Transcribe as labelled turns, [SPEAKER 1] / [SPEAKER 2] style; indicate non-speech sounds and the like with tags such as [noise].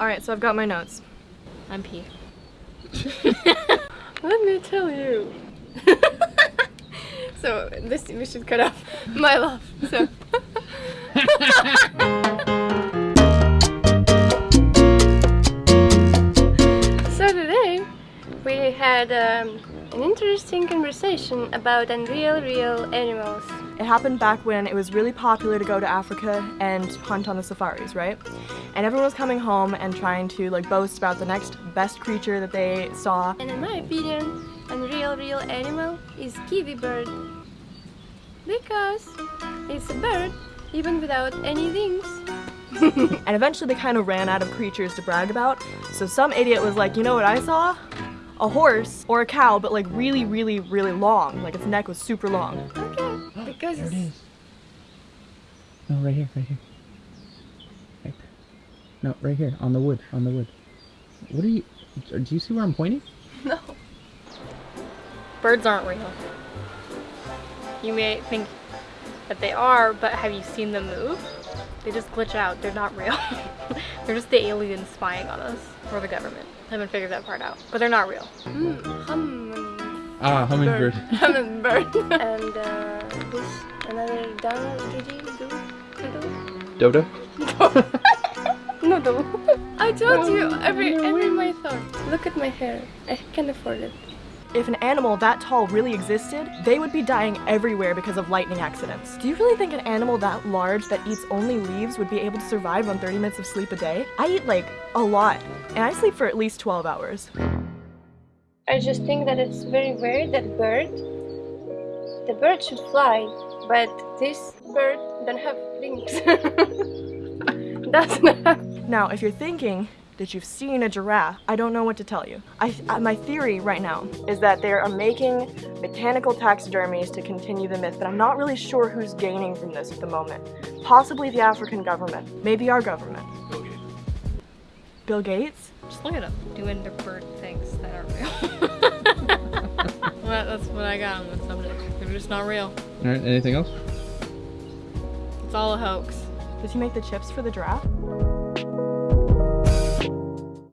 [SPEAKER 1] Alright, so I've got my notes.
[SPEAKER 2] I'm P. [laughs]
[SPEAKER 1] Let me tell you. [laughs] so this we should cut off my love. So [laughs] So today we had um, an interesting conversation about unreal real animals. It happened back when it was really popular to go to Africa and hunt on the safaris, right? And everyone was coming home and trying to like boast about the next best creature that they saw. And in my opinion, a real real animal is kiwi bird. Because it's a bird even without any wings. [laughs] and eventually they kind of ran out of creatures to brag about. So some idiot was like, you know what I saw? A horse or a cow, but like really, really, really long. Like its neck was super long. Okay, because
[SPEAKER 3] There it is. No, right here, right here. Right there. No, right here, on the wood, on the wood. What are you, do you see where I'm pointing? [laughs]
[SPEAKER 1] no.
[SPEAKER 2] Birds aren't real. You may think that they are, but have you seen them move? They just glitch out. They're not real. [laughs] they're just the aliens spying on us. Or the government. I haven't figured that part out. But they're not real.
[SPEAKER 1] Mm, hum.
[SPEAKER 3] Ah, hummingbird. [laughs]
[SPEAKER 1] Hummingbird. and uh, this [laughs] another down doodle
[SPEAKER 3] Dodo? [laughs]
[SPEAKER 1] No, no. I told you every every my thought. Look at my hair. I can afford it. If an animal that tall really existed, they would be dying everywhere because of lightning accidents. Do you really think an animal that large that eats only leaves would be able to survive on 30 minutes of sleep a day? I eat like a lot, and I sleep for at least 12 hours. I just think that it's very weird that bird, the bird should fly, but this bird don't have wings. [laughs] Doesn't have. Now, if you're thinking that you've seen a giraffe, I don't know what to tell you. I, uh, my theory right now is that they are making botanical taxidermies to continue the myth, but I'm not really sure who's gaining from this at the moment. Possibly the African government, maybe our government. Bill Gates?
[SPEAKER 2] Just look at them doing their bird what I got on this subject. They're just not real.
[SPEAKER 3] Alright, anything else?
[SPEAKER 2] It's all a hoax.
[SPEAKER 1] Did he make the chips for the giraffe?